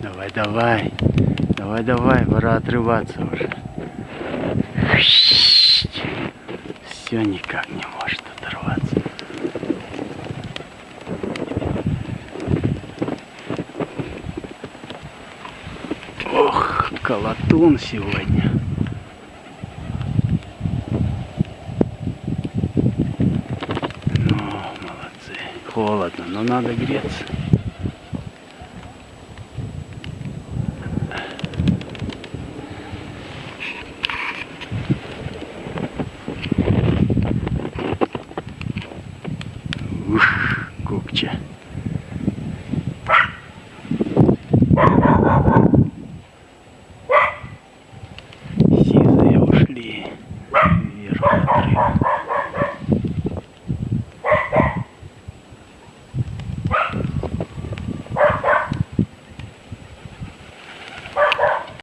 Давай, давай. Давай, давай, пора отрываться уже. Все никак не может оторваться. Ох, колотун сегодня. холодно, но надо греться. Ух, копче.